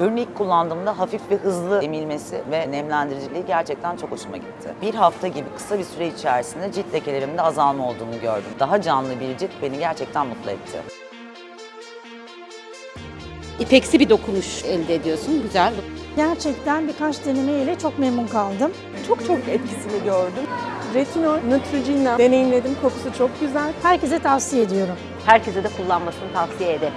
Ürünü ilk kullandığımda hafif ve hızlı emilmesi ve nemlendiriciliği gerçekten çok hoşuma gitti. Bir hafta gibi kısa bir süre içerisinde cilt lekelerimde azalma olduğunu gördüm. Daha canlı bir cilt beni gerçekten mutlu etti. İpeksi bir dokunuş elde ediyorsun. Güzel. Gerçekten birkaç denemeyle çok memnun kaldım. Çok çok etkisini gördüm. Retinol, Neutrogena deneyimledim. Kokusu çok güzel. Herkese tavsiye ediyorum. Herkese de kullanmasını tavsiye ederim.